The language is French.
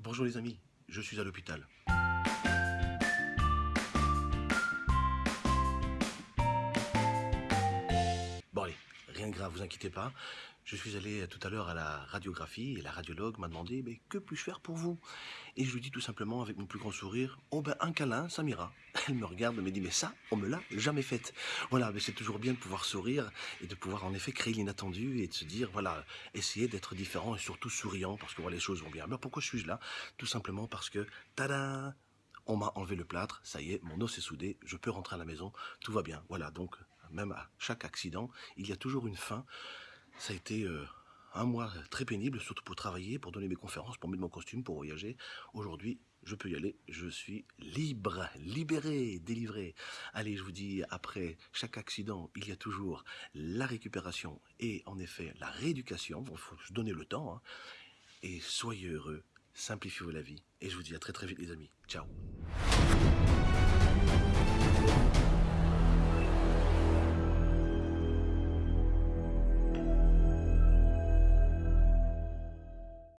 Bonjour les amis, je suis à l'hôpital. Bon allez, rien de grave, vous inquiétez pas. Je suis allé tout à l'heure à la radiographie et la radiologue m'a demandé mais que puis-je faire pour vous? Et je lui dis tout simplement avec mon plus grand sourire oh ben un câlin, ça m'ira. Elle me regarde me dit mais ça, on me l'a jamais fait. Voilà, mais c'est toujours bien de pouvoir sourire et de pouvoir en effet créer l'inattendu et de se dire voilà, essayer d'être différent et surtout souriant parce que voilà, les choses vont bien. Mais pourquoi suis-je là? Tout simplement parce que tada on m'a enlevé le plâtre, ça y est, mon os est soudé, je peux rentrer à la maison, tout va bien. Voilà, donc même à chaque accident, il y a toujours une fin. Ça a été euh, un mois très pénible, surtout pour travailler, pour donner mes conférences, pour mettre mon costume, pour voyager. Aujourd'hui, je peux y aller, je suis libre, libéré, délivré. Allez, je vous dis, après chaque accident, il y a toujours la récupération et en effet la rééducation. Il faut se donner le temps. Hein. Et soyez heureux, simplifiez-vous la vie. Et je vous dis à très très vite les amis. Ciao